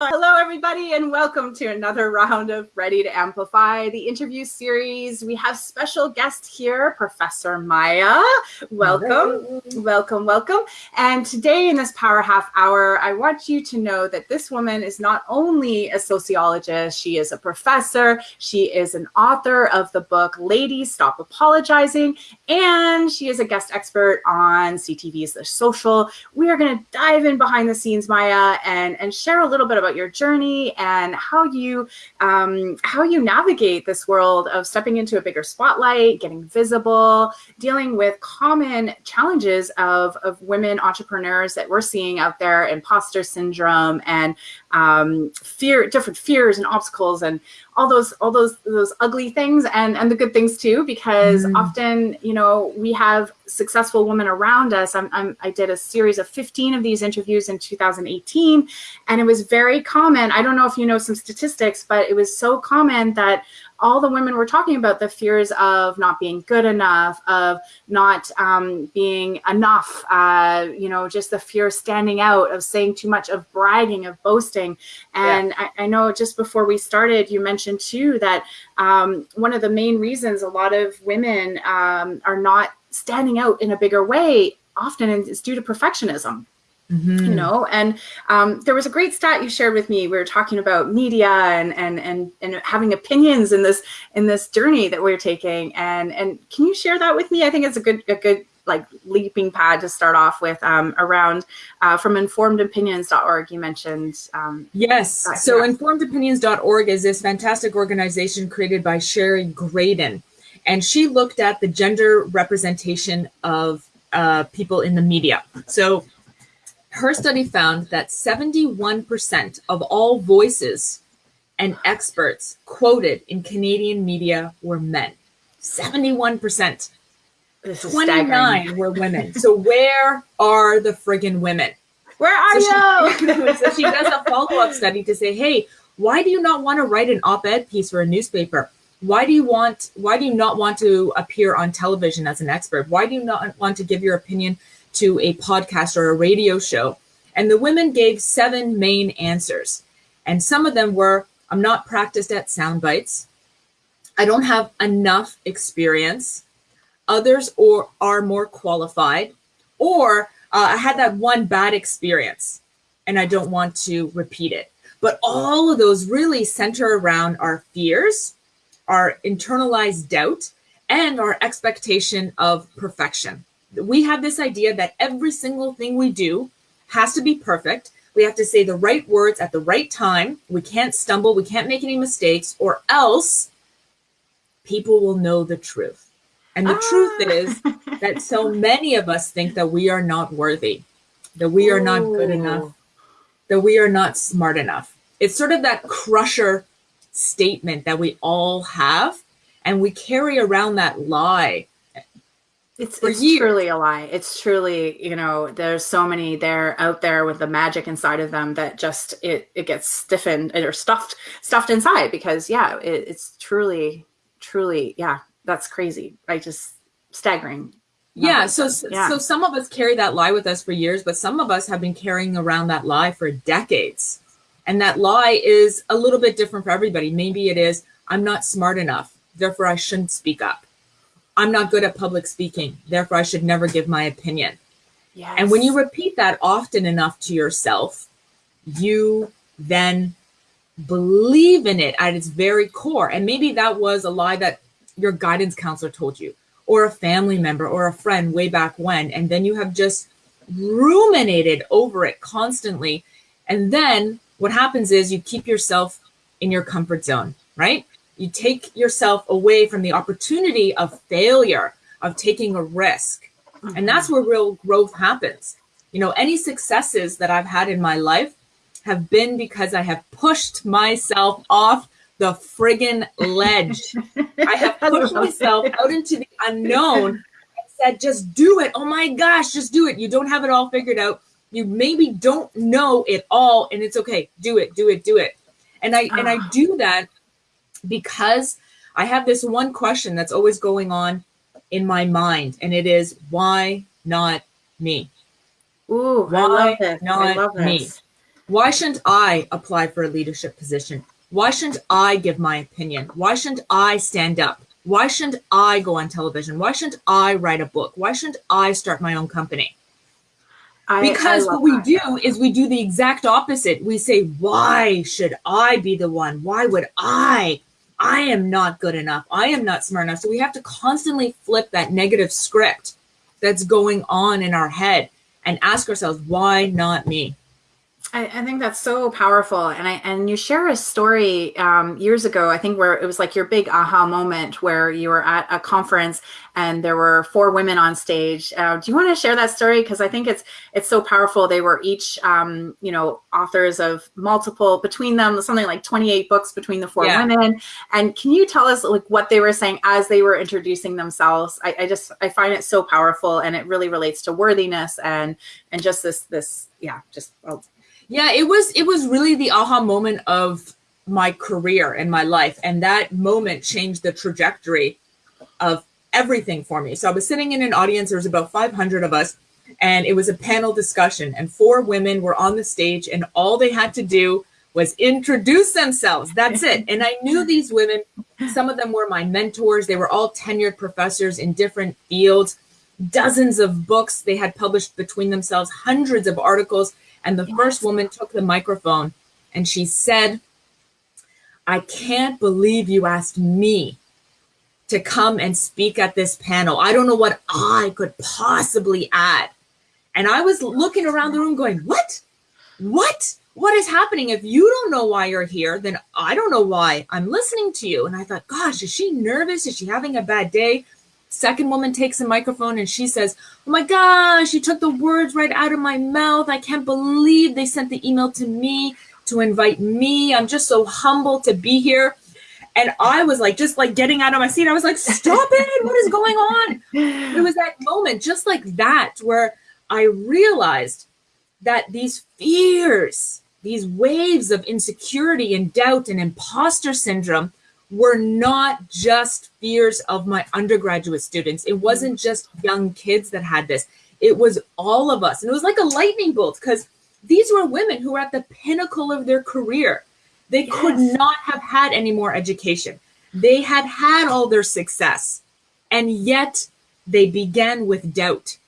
Hello, everybody, and welcome to another round of Ready to Amplify, the interview series. We have special guest here, Professor Maya. Welcome, welcome, welcome. And today in this Power Half Hour, I want you to know that this woman is not only a sociologist, she is a professor, she is an author of the book Ladies Stop Apologizing, and she is a guest expert on CTV's The Social. We are going to dive in behind the scenes, Maya, and, and share a little bit about about your journey and how you um, how you navigate this world of stepping into a bigger spotlight, getting visible, dealing with common challenges of, of women entrepreneurs that we're seeing out there, imposter syndrome and um, fear, different fears and obstacles and all those all those those ugly things and and the good things too because mm. often you know we have successful women around us I'm, I'm, i did a series of 15 of these interviews in 2018 and it was very common i don't know if you know some statistics but it was so common that all the women were talking about the fears of not being good enough, of not um, being enough, uh, you know, just the fear of standing out, of saying too much, of bragging, of boasting. And yeah. I, I, know just before we started, you mentioned too that um, one of the main reasons a lot of women um, are not standing out in a bigger way often is due to perfectionism. Mm -hmm. You know, and um, there was a great stat you shared with me. We were talking about media and and and and having opinions in this in this journey that we're taking. And and can you share that with me? I think it's a good a good like leaping pad to start off with um, around uh, from informedopinions.org you mentioned um, yes so yeah. informedopinions.org is this fantastic organization created by Shari graydon and she looked at the gender representation of uh, people in the media so her study found that 71% of all voices and experts quoted in Canadian media were men. 71%. 29 were women. So where are the friggin' women? Where are so you? She, so she does a follow-up study to say, hey, why do you not want to write an op-ed piece for a newspaper? Why do you want, why do you not want to appear on television as an expert? Why do you not want to give your opinion to a podcast or a radio show. And the women gave seven main answers. And some of them were, I'm not practiced at sound bites. I don't have enough experience. Others or are more qualified. Or uh, I had that one bad experience and I don't want to repeat it. But all of those really center around our fears, our internalized doubt, and our expectation of perfection we have this idea that every single thing we do has to be perfect. We have to say the right words at the right time. We can't stumble. We can't make any mistakes or else people will know the truth. And the ah. truth is that so many of us think that we are not worthy, that we are not good enough, that we are not smart enough. It's sort of that crusher statement that we all have. And we carry around that lie it's, it's truly a lie. It's truly, you know, there's so many there out there with the magic inside of them that just it it gets stiffened or stuffed stuffed inside because yeah, it, it's truly truly yeah, that's crazy. I just staggering. Yeah, so yeah. so some of us carry that lie with us for years, but some of us have been carrying around that lie for decades. And that lie is a little bit different for everybody. Maybe it is I'm not smart enough, therefore I shouldn't speak up I'm not good at public speaking, therefore I should never give my opinion. Yes. And when you repeat that often enough to yourself, you then believe in it at its very core. And maybe that was a lie that your guidance counselor told you, or a family member or a friend way back when. And then you have just ruminated over it constantly. And then what happens is you keep yourself in your comfort zone, right? You take yourself away from the opportunity of failure, of taking a risk. And that's where real growth happens. You know, any successes that I've had in my life have been because I have pushed myself off the friggin' ledge. I have pushed myself out into the unknown and said, just do it. Oh my gosh, just do it. You don't have it all figured out. You maybe don't know it all and it's okay. Do it, do it, do it. And I, and I ah. do that because I have this one question that's always going on in my mind, and it is why not me? Ooh, why I love this. Not I love this. me? Why shouldn't I apply for a leadership position? Why shouldn't I give my opinion? Why shouldn't I stand up? Why shouldn't I go on television? Why shouldn't I write a book? Why shouldn't I start my own company? I, because I what we that. do is we do the exact opposite. We say, why should I be the one? Why would I? I am not good enough. I am not smart enough. So we have to constantly flip that negative script that's going on in our head and ask ourselves, why not me? I, I, think that's so powerful, and I and you share a story um, years ago. I think where it was like your big aha moment where you were at a conference and there were four women on stage. Uh, do you want to share that story? Because I think it's it's so powerful. They were each um, you know authors of multiple between them something like twenty eight books between the four yeah. women. And can you tell us like what they were saying as they were introducing themselves? I, I just I find it so powerful, and it really relates to worthiness and and just this this yeah just. Well, yeah, it was it was really the aha moment of my career and my life and that moment changed the trajectory of everything for me. So I was sitting in an audience there was about 500 of us and it was a panel discussion and four women were on the stage and all they had to do was introduce themselves. That's it. And I knew these women, some of them were my mentors. They were all tenured professors in different fields, dozens of books they had published between themselves, hundreds of articles. And the yes. first woman took the microphone and she said, I can't believe you asked me to come and speak at this panel. I don't know what I could possibly add. And I was looking around the room going, What? What? What is happening? If you don't know why you're here, then I don't know why I'm listening to you. And I thought, Gosh, is she nervous? Is she having a bad day? Second woman takes a microphone and she says, Oh my gosh, you took the words right out of my mouth. I can't believe they sent the email to me to invite me. I'm just so humbled to be here. And I was like, just like getting out of my seat. I was like, Stop it. What is going on? It was that moment, just like that, where I realized that these fears, these waves of insecurity and doubt and imposter syndrome were not just fears of my undergraduate students. It wasn't mm. just young kids that had this. It was all of us. And it was like a lightning bolt because these were women who were at the pinnacle of their career. They yes. could not have had any more education. They had had all their success. And yet they began with doubt.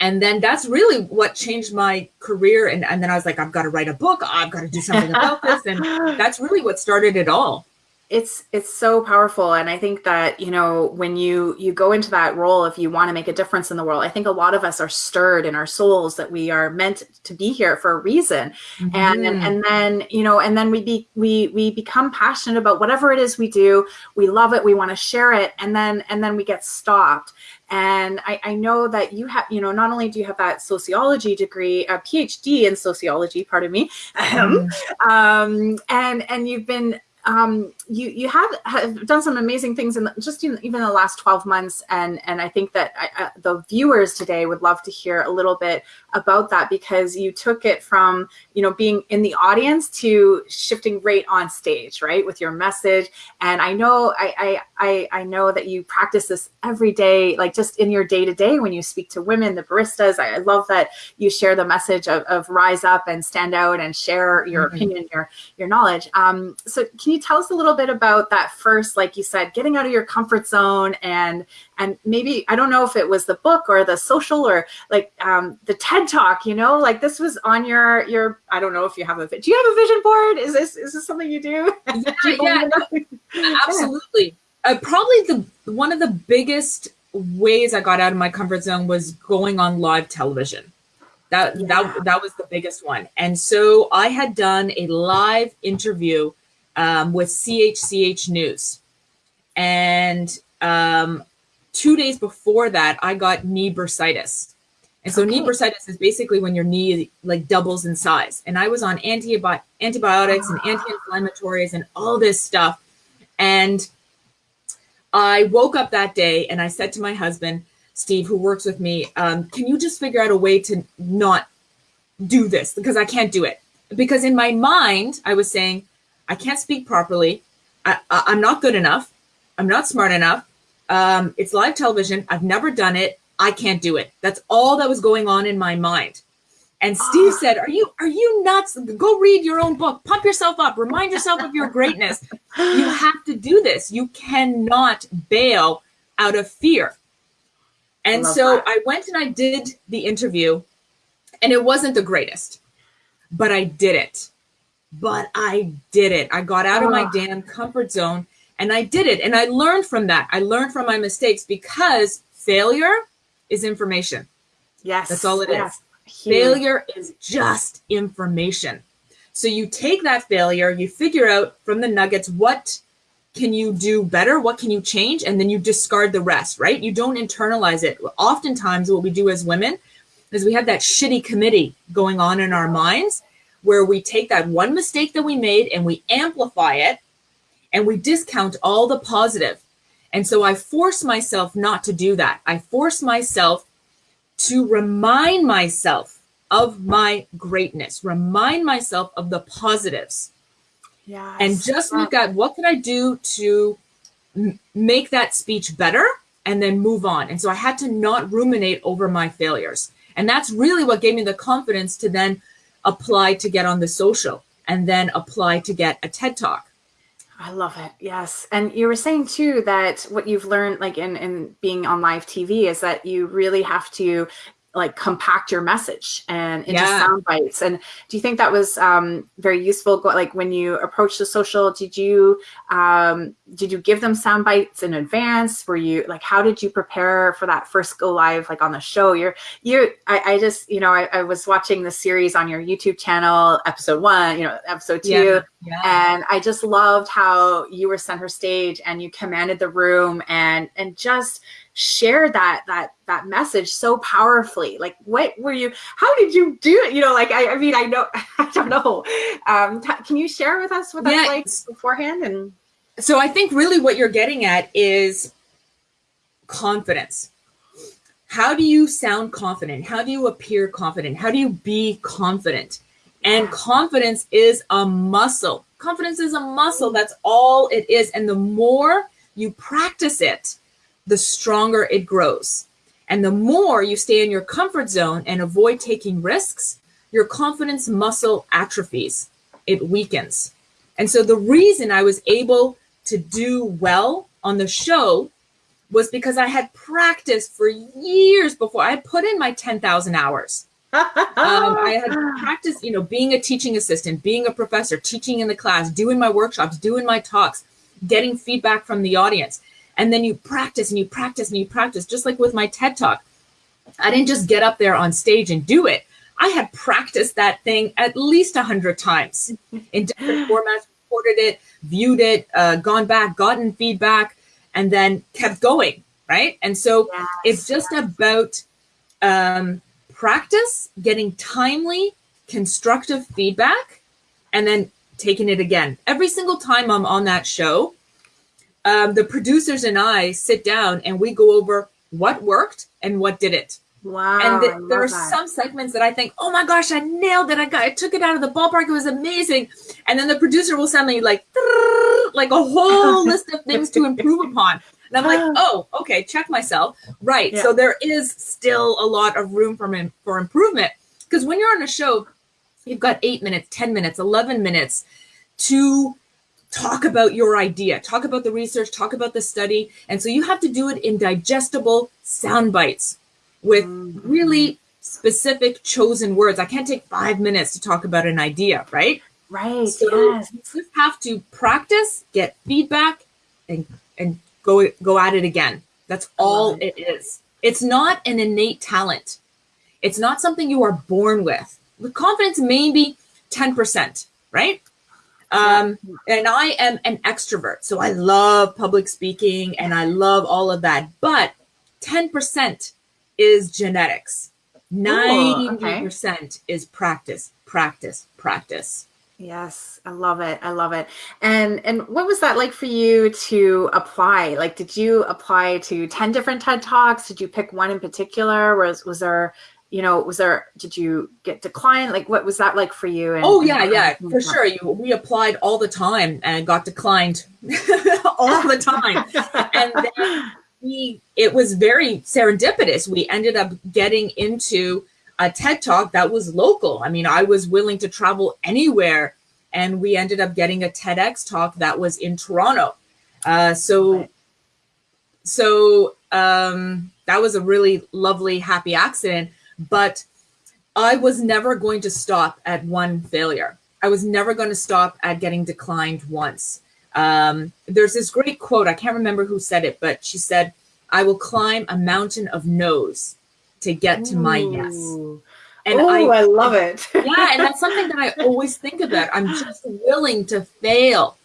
And then that's really what changed my career. And, and then I was like, I've got to write a book. I've got to do something about this. And that's really what started it all it's it's so powerful. And i think that you know when you you go into that role if you want to make a difference in the world i think a lot of us are stirred in our souls that we are meant to be here for a reason. Mm-hmm. and, and and then you know and then we be we we become passionate about whatever it is we do. We love it. We want to share it. And then and then we get stopped. And I, I, know that you have, you know, not only do you have that sociology degree, a PhD in sociology, pardon me, mm. um, and and you've been um, you you have, have done some amazing things in the, just in, even the last 12 months and and I think that I, the viewers today would love to hear a little bit about that because you took it from you know being in the audience to shifting right on stage right with your message. And I know I I I know that you practice this every day like just in your day to day when you speak to women the baristas. I, I love that you share the message of, of rise up and stand out and share your mm-hmm. opinion your your knowledge. Um, so can you tell us a little bit about that first, like you said, getting out of your comfort zone and and maybe I don't know if it was the book or the social or like um, the TED talk, you know, like this was on your your I don't know if you have a do you have a vision board? Is this is this something you do? Yeah, you yeah absolutely. Uh, probably the one of the biggest ways I got out of my comfort zone was going on live television. That yeah. that that was the biggest one. And so I had done a live interview um, with CHCH News. And um, two days before that, I got knee bursitis. And so okay. knee bursitis is basically when your knee like doubles in size. And I was on antibi- antibiotics and anti-inflammatories and all this stuff. And I woke up that day and I said to my husband, Steve, who works with me, um, can you just figure out a way to not do this? Because I can't do it. Because in my mind, I was saying, I can't speak properly. I, am not good enough. I'm not smart enough. Um, it's live television. I've never done it. I can't do it. That's all that was going on in my mind. And Steve oh. said, "Are you are you nuts? Go read your own book. Pump yourself up. Remind yourself of your greatness. You have to do this. You cannot bail out of fear." And so that. I went and I did the interview and it wasn't the greatest. But I did it. But I did it. I got out of my ah. damn comfort zone and I did it and I learned from that. I learned from my mistakes because failure is information. Yes. That's all it yes. is. Failure is just information. So you take that failure, you figure out from the nuggets what can you do better, what can you change, and then you discard the rest, right? You don't internalize it. Oftentimes, what we do as women is we have that shitty committee going on in our minds where we take that one mistake that we made and we amplify it and we discount all the positive. And so I force myself not to do that. I force myself to remind myself of my greatness, remind myself of the positives. Yes. And just look at what can I do to make that speech better and then move on. And so I had to not ruminate over my failures. And that's really what gave me the confidence to then apply to get on the social and then apply to get a TED Talk. I love it. Yes. And you were saying too that what you've learned like in, in being on live TV is that you really have to like compact your message and into yeah. sound bites. And do you think that was um, very useful? Like when you approached the social, did you um, did you give them sound bites in advance? Were you like how did you prepare for that first go live like on the show? You're you I, I just you know I, I, was watching the series on your YouTube channel, episode one, you know episode two, yeah. Yeah. and I just loved how you were center stage and you commanded the room and and just shared that that that message so powerfully. Like what were you how did you do it? You know like i, I mean i know i don't know. Um can you share with us what that's yeah. like beforehand and so i think really what you're getting at is confidence. How do you sound confident? How do you appear confident? How do you be confident and confidence is a muscle confidence is a muscle that's all it is and the more you practice it the stronger it grows. And the more you stay in your comfort zone and avoid taking risks, your confidence muscle atrophies, it weakens. And so the reason I was able to do well on the show was because I had practiced for years before. I put in my 10,000 hours. Um, I had practiced, you know, being a teaching assistant, being a professor, teaching in the class, doing my workshops, doing my talks, getting feedback from the audience. And then you practice and you practice and you practice, just like with my TED Talk. I didn't just get up there on stage and do it. I had practiced that thing at least a hundred times in different formats, recorded it, viewed it, uh, gone back, gotten feedback, and then kept going. Right. And so yes. it's just about um, practice, getting timely, constructive feedback, and then taking it again. Every single time I'm on that show, um, the producers and I sit down and we go over what worked and what didn't. Wow. And the, there are that. some segments that I think, oh my gosh, I nailed it. I got I took it out of the ballpark. It was amazing. And then the producer will send me like like a whole list of things to improve upon. And I'm like, oh, okay, check myself. Right. Yeah. So there is still a lot of room for, for improvement. Because when you're on a show, you've got eight minutes, 10 minutes, 11 minutes to talk about your idea, talk about the research, talk about the study. And so you have to do it in digestible sound bites with mm-hmm. really specific chosen words. I can't take five minutes to talk about an idea, right? Right. So yes. you have to practice, get feedback, and and go go at it again. That's all it. is. It's not an innate talent. It's not something you are born with. The confidence may be 10%, right? Um, and I am an extrovert. So I love public speaking and I love all of that. But 10% is genetics. 90% okay. is practice, practice, practice. Yes, I love it. I love it. And and what was that like for you to apply? Like did you apply to 10 different TED Talks? Did you pick one in particular? Was was there you know, was there, did you get declined? Like, what was that like for you? And, oh, yeah, yeah, for sure. You, we applied all the time and got declined all the time. and then we, it was very serendipitous. We ended up getting into a TED talk that was local. I mean, I was willing to travel anywhere, and we ended up getting a TEDx talk that was in Toronto. Uh, so, right. so um, that was a really lovely, happy accident. But I was never going to stop at one failure. I was never going to stop at getting declined once. Um, there's this great quote. I can't remember who said it, but she said, "I will climb a mountain of no's to get to my yes." And oh, I, I love it. yeah, and that's something that I always think about. I'm just willing to fail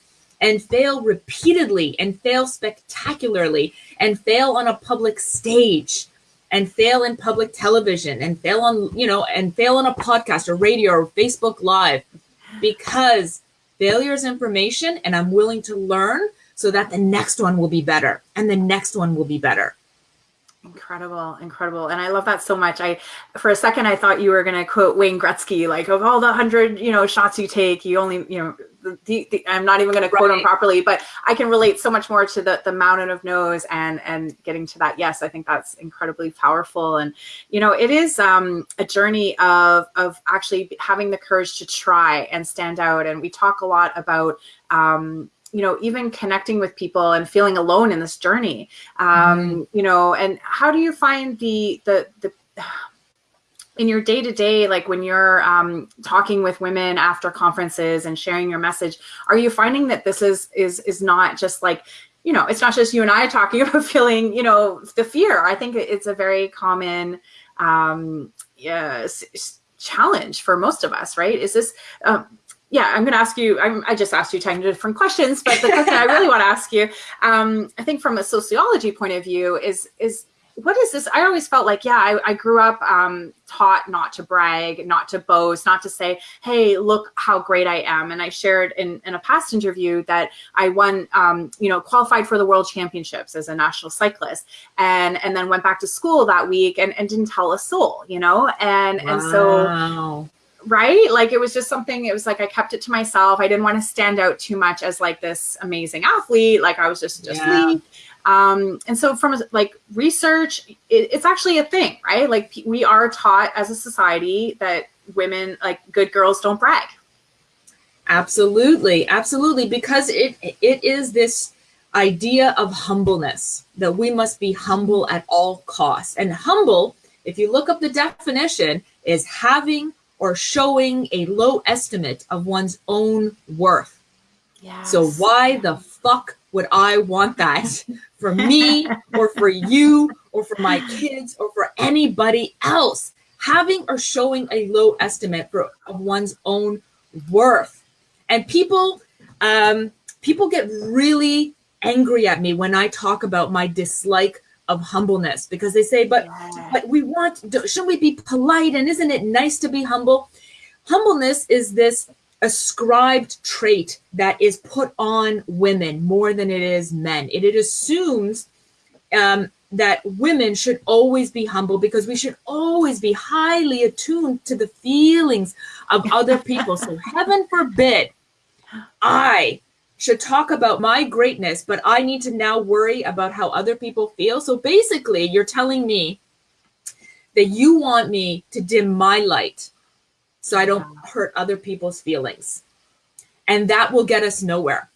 and fail repeatedly and fail spectacularly and fail on a public stage and fail in public television and fail on, you know, and fail on a podcast or radio or Facebook Live because failure is information and I'm willing to learn so that the next one will be better and the next one will be better. Incredible, incredible. And I love that so much. I, for a second, I thought you were going to quote Wayne Gretzky, like of all the hundred, you know, shots you take, you only, you know, the, the, I'm not even going to quote right. him properly, but I can relate so much more to the, the mountain of no's and, and getting to that. Yes, I think that's incredibly powerful. And, you know, it is um, a journey of, of actually having the courage to try and stand out. And we talk a lot about, um, you know even connecting with people and feeling alone in this journey um mm-hmm. you know and how do you find the the the in your day to day, like when you're um, talking with women after conferences and sharing your message, are you finding that this is is is not just like, you know, it's not just you and I talking about feeling, you know, the fear. I think it's a very common um, yeah, challenge for most of us, right? Is this um, yeah, I'm going to ask you. I'm, i just asked you 10 different questions, but the question I really want to ask you, um, I think from a sociology point of view, is is what is this? I always felt like, yeah, I, I grew up um, taught not to brag, not to boast, not to say, hey, look how great I am. And I shared in, in a past interview that I won, um, you know, qualified for the world championships as a national cyclist and, and then went back to school that week and, and didn't tell a soul, you know? And, wow. and so right? Like it was just something it was like i kept it to myself. I didn't want to stand out too much as like this amazing athlete. Like i was just just yeah. me. Um, and so from like research it, it's actually a thing right? Like we are taught as a society that women like good girls don't brag. Absolutely. Absolutely. Because it it is this idea of humbleness that we must be humble at all costs. And humble if you look up the definition is having or showing a low estimate of one's own worth. Yes. So why the fuck would I want that for me or for you or for my kids or for anybody else? Having or showing a low estimate for, of one's own worth. And people, um, people get really angry at me when I talk about my dislike of humbleness because they say, but yeah. but we want shouldn't we be polite and isn't it nice to be humble? Humbleness is this ascribed trait that is put on women more than it is men. It, it assumes um, that women should always be humble because we should always be highly attuned to the feelings of other people. so heaven forbid I should talk about my greatness, but I need to now worry about how other people feel. So basically, you're telling me that you want me to dim my light so I don't hurt other people's feelings. And that will get us nowhere.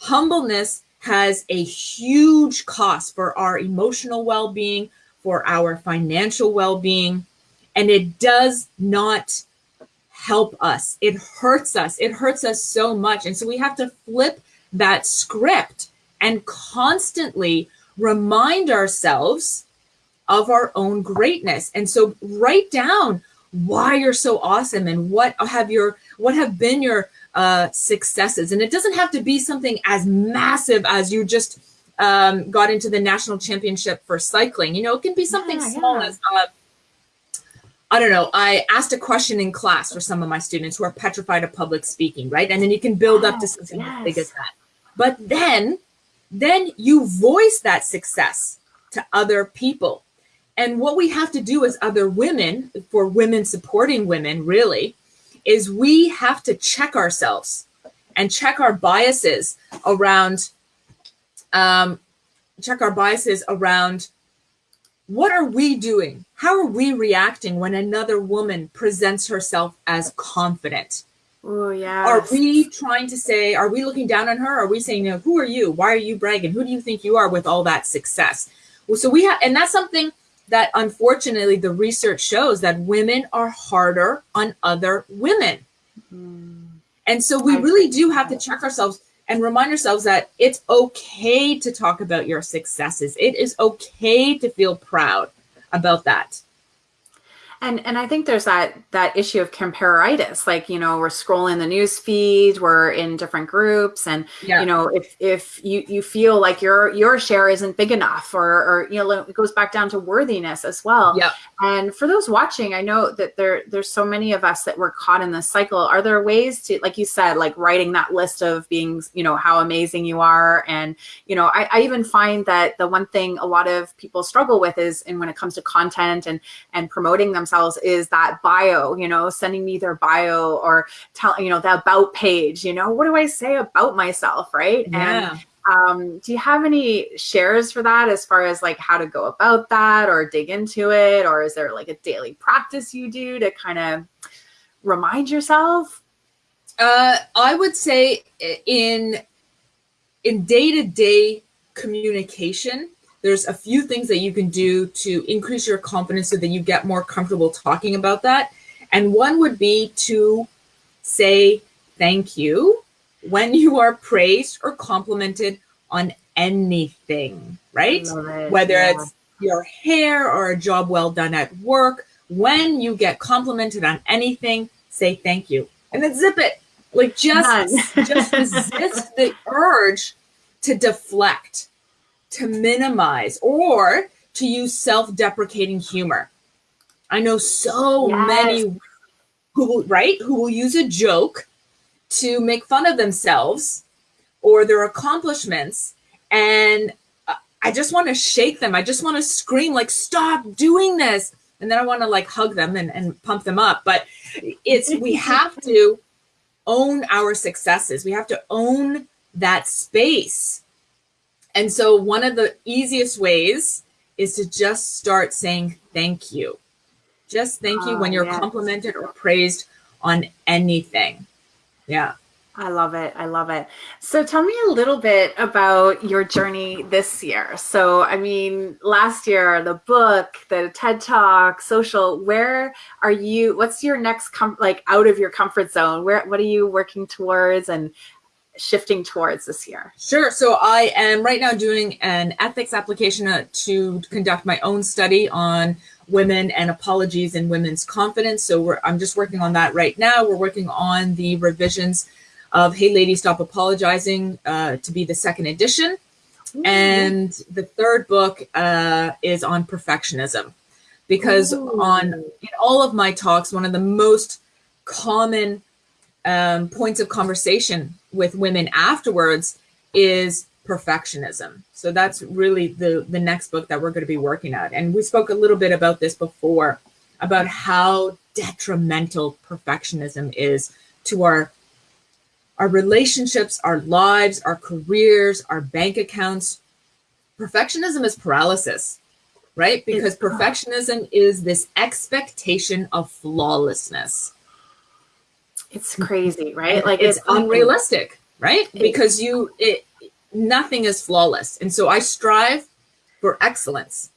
Humbleness has a huge cost for our emotional well being, for our financial well being, and it does not help us. It hurts us. It hurts us so much. And so we have to flip that script and constantly remind ourselves of our own greatness. And so write down why you're so awesome and what have your what have been your uh, successes. And it doesn't have to be something as massive as you just um, got into the national championship for cycling. You know, it can be something yeah, small yeah. as uh, I don't know, I asked a question in class for some of my students who are petrified of public speaking, right? And then you can build up to something yes. as big as that. But then, then you voice that success to other people. And what we have to do as other women, for women supporting women, really, is we have to check ourselves and check our biases around, um, check our biases around what are we doing? How are we reacting when another woman presents herself as confident? Oh, yeah. Are we trying to say, are we looking down on her? Are we saying, you know, who are you? Why are you bragging? Who do you think you are with all that success? Well, so we have, and that's something that unfortunately the research shows that women are harder on other women. Mm. And so we really do have to check ourselves and remind ourselves that it's okay to talk about your successes. It is okay to feel proud about that and and i think there's that that issue of compareritis like you know we're scrolling the news feed we're in different groups and yeah. you know if if you you feel like your your share isn't big enough or or you know it goes back down to worthiness as well. Yeah. And for those watching i know that there there's so many of us that were caught in this cycle. Are there ways to like you said like writing that list of being you know how amazing you are? And you know I, I even find that the one thing a lot of people struggle with is and when it comes to content and and promoting themselves themselves is that bio, you know, sending me their bio or tell, you know, the about page, you know, what do I say about myself? Right. Yeah. And um, do you have any shares for that as far as like how to go about that or dig into it? Or is there like a daily practice you do to kind of remind yourself? Uh, I would say in in day-to-day communication, there's a few things that you can do to increase your confidence so that you get more comfortable talking about that. And one would be to say thank you when you are praised or complimented on anything, right? It, Whether yeah. it's your hair or a job well done at work, when you get complimented on anything, say thank you and then zip it. Like just, just resist the urge to deflect to minimize or to use self-deprecating humor. I know so yes. many who will, right, who will use a joke to make fun of themselves or their accomplishments and uh, I just want to shake them. I just want to scream like stop doing this. And then I want to like hug them and, and pump them up. But it's we have to own our successes. We have to own that space and so one of the easiest ways is to just start saying thank you. Just thank you oh, when you're yes. complimented or praised on anything. Yeah. I love it. I love it. So tell me a little bit about your journey this year. So, I mean, last year, the book, the TED Talk, social, where are you? What's your next, com- like out of your comfort zone? Where, what are you working towards? And shifting towards this year? Sure. So I am right now doing an ethics application uh, to conduct my own study on women and apologies and women's confidence. So I'm just working on that right now. We're working on the revisions of Hey Lady Stop Apologizing uh, to be the second edition. Ooh. And the third book uh, is on perfectionism because Ooh. on in all of my talks, one of the most common um, points of conversation with women afterwards is perfectionism. So that's really the the next book that we're going to be working at. And we spoke a little bit about this before about how detrimental perfectionism is to our our relationships, our lives, our careers, our bank accounts. Perfectionism is paralysis, right? Because perfectionism is this expectation of flawlessness. It's crazy, right? Like it's, it's unrealistic, right? Because you it nothing is flawless. And so I strive for excellence.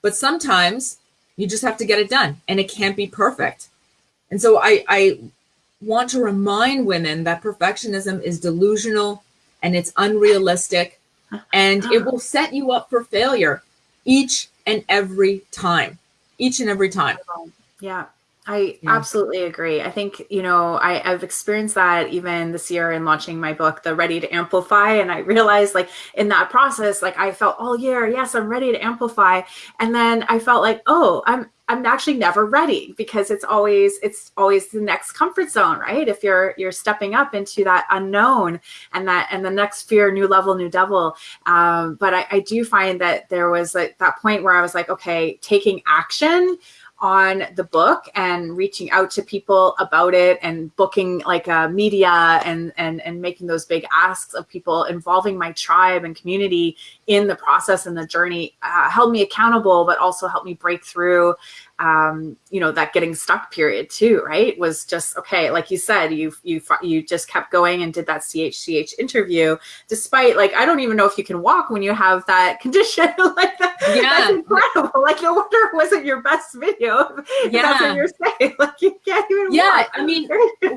But sometimes you just have to get it done and it can't be perfect. And so I I want to remind women that perfectionism is delusional and it's unrealistic and it uh-huh. will set you up for failure each and every time. Each and every time. Yeah. I yeah. absolutely agree. I think, you know, I, I've experienced that even this year in launching my book, The Ready to Amplify. And I realized like in that process, like I felt all year, yes, I'm ready to amplify. And then I felt like, oh, I'm I'm actually never ready because it's always it's always the next comfort zone, right? If you're you're stepping up into that unknown and that and the next fear, new level, new devil. Um, but I, I do find that there was like that point where I was like, okay, taking action on the book and reaching out to people about it and booking like uh, media and and and making those big asks of people involving my tribe and community in the process and the journey uh, held me accountable but also helped me break through um, you know, that getting stuck period too, right? Was just okay. Like you said, you you you just kept going and did that CHCH interview, despite like I don't even know if you can walk when you have that condition. like that, yeah, that's incredible. Like no wonder it wasn't your best video. Yeah, that's what you're saying. Like you can't even. Yeah, walk. I mean,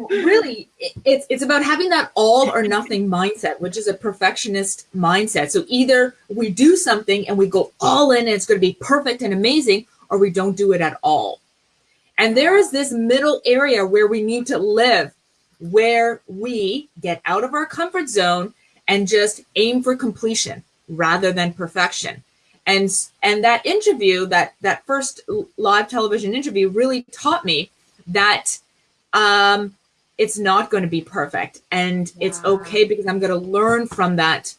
really, it's it's about having that all or nothing mindset, which is a perfectionist mindset. So either we do something and we go all in, and it's going to be perfect and amazing or we don't do it at all. And there is this middle area where we need to live, where we get out of our comfort zone and just aim for completion rather than perfection. And and that interview, that that first live television interview, really taught me that um, it's not going to be perfect, and yeah. it's okay because I'm going to learn from that,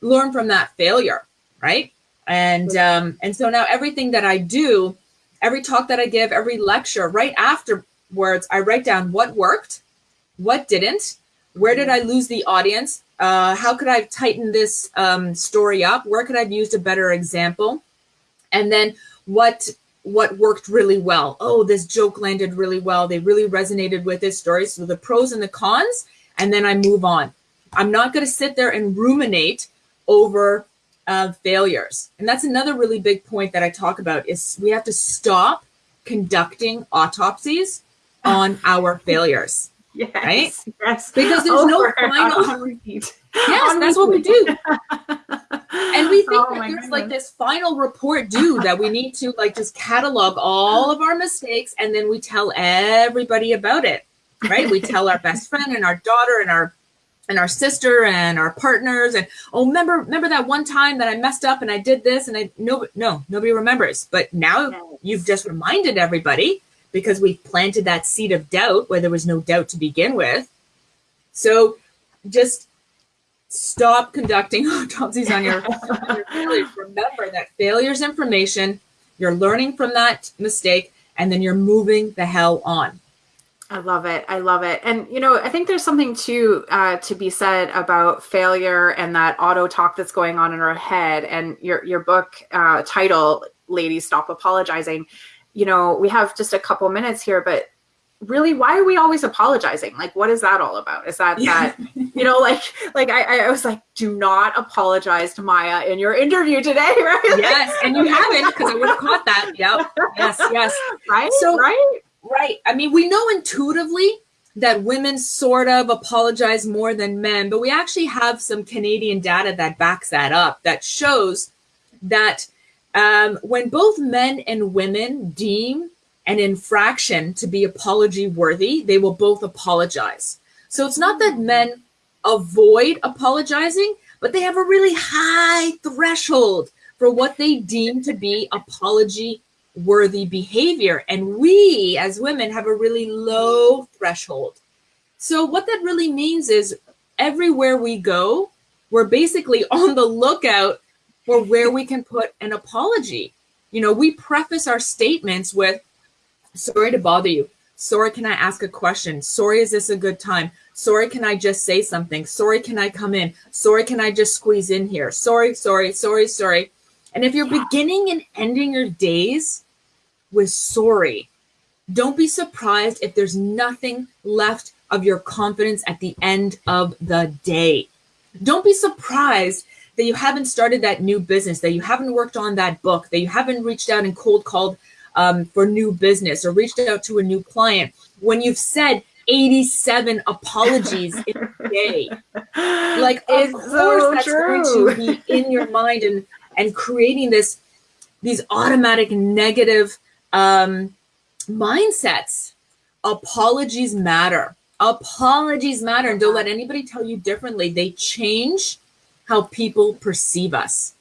learn from that failure, right? And um, and so now everything that I do, every talk that I give, every lecture, right afterwards, I write down what worked, what didn't, where did I lose the audience, uh, how could I tighten this um, story up, where could I have used a better example, and then what what worked really well. Oh, this joke landed really well. They really resonated with this story. So the pros and the cons, and then I move on. I'm not going to sit there and ruminate over of failures. And that's another really big point that I talk about is we have to stop conducting autopsies on our failures. Yes, right? Yes. Because there's Over no final on repeat. Yes, on that's repeat. what we do. and we think oh that there's goodness. like this final report due that we need to like just catalog all of our mistakes and then we tell everybody about it. Right? we tell our best friend and our daughter and our and our sister and our partners and oh remember remember that one time that I messed up and I did this and I no no nobody remembers. But now you've just reminded everybody because we planted that seed of doubt where there was no doubt to begin with. So just stop conducting autopsies on your, on your failures remember that failure is information you're learning from that mistake and then you're moving the hell on I love it. I love it. And you know, I think there's something too uh, to be said about failure and that auto talk that's going on in our head. And your your book uh, title, "Ladies Stop Apologizing." You know, we have just a couple minutes here, but really, why are we always apologizing? Like, what is that all about? Is that yeah. that you know, like like I, I was like, do not apologize to Maya in your interview today, right? Yes, and you haven't because I would have caught that. Yep. Yes. Yes. Right. So right Right. I mean, we know intuitively that women sort of apologize more than men, but we actually have some Canadian data that backs that up that shows that um, when both men and women deem an infraction to be apology worthy, they will both apologize. So it's not that men avoid apologizing, but they have a really high threshold for what they deem to be apology worthy behavior. And we as women have a really low threshold. So, what that really means is everywhere we go, we're basically on the lookout for where we can put an apology. You know, we preface our statements with, sorry to bother you. Sorry, can I ask a question? Sorry, is this a good time? Sorry, can I just say something? Sorry, can I come in? Sorry, can I just squeeze in here? Sorry, sorry, sorry, sorry. And if you're yeah. beginning and ending your days with sorry. Don't be surprised if there's nothing left of your confidence at the end of the day. Don't be surprised that you haven't started that new business, that you haven't worked on that book, that you haven't reached out and cold called um, for new business or reached out to a new client when you've said 87 apologies in a day. Like, of course, so that's true. going to be in your mind and and creating this these automatic negative um, mindsets. Apologies matter. Apologies matter. And don't let anybody tell you differently. They change how people perceive us.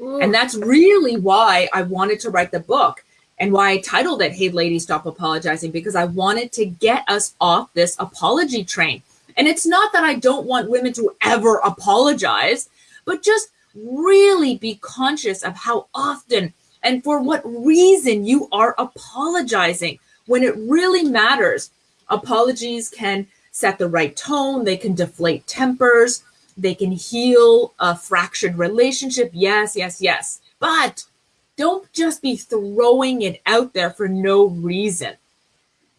Ooh. And that's really why I wanted to write the book and why I titled it Hey Ladies Stop Apologizing, because I wanted to get us off this apology train. And it's not that I don't want women to ever apologize, but just really be conscious of how often and for what reason you are apologizing when it really matters. Apologies can set the right tone, they can deflate tempers, they can heal a fractured relationship. Yes, yes, yes. But don't just be throwing it out there for no reason.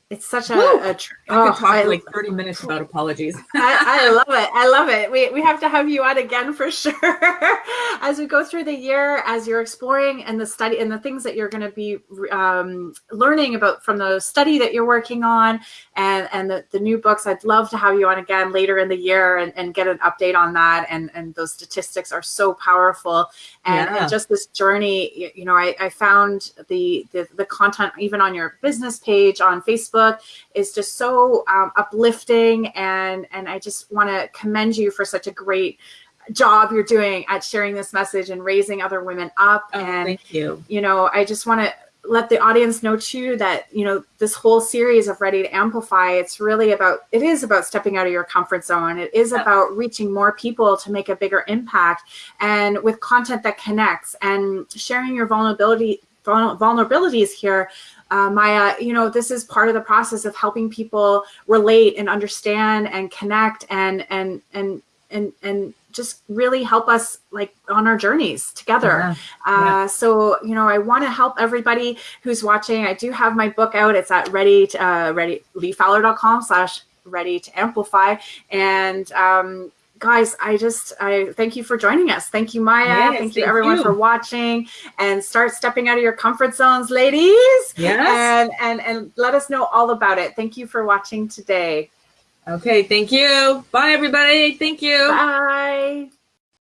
It's such a, a I could oh, talk I, like 30 minutes about apologies. I, I, love it. I love it. We, we have to have you on again for sure. as we go through the year, as you're exploring and the study and the things that you're going to be um, learning about from the study that you're working on and, and the, the new books, I'd love to have you on again later in the year and, and get an update on that. And, and those statistics are so powerful. And, yeah. and just this journey, you know, I, I found the, the, the content even on your business page on Facebook is just so um, uplifting and and I just want to commend you for such a great job you're doing at sharing this message and raising other women up. Oh, and thank you. you know I just want to let the audience know too that you know this whole series of ready to amplify it's really about it is about stepping out of your comfort zone. It is yeah. about reaching more people to make a bigger impact and with content that connects and sharing your vulnerability vulnerabilities here uh, Maya, you know, this is part of the process of helping people relate and understand and connect and and and and and just really help us like on our journeys together. Yeah. Uh, yeah. So, you know, I want to help everybody who's watching. I do have my book out. It's at ready to, uh, ready leefowler.com slash ready to amplify. And, um, guys, I just I thank you for joining us. Thank you, Maya. Yes, thank, thank you everyone you. for watching and start stepping out of your comfort zones, ladies. Yes. And and and let us know all about it. Thank you for watching today. Okay, thank you. Bye everybody. Thank you. Bye.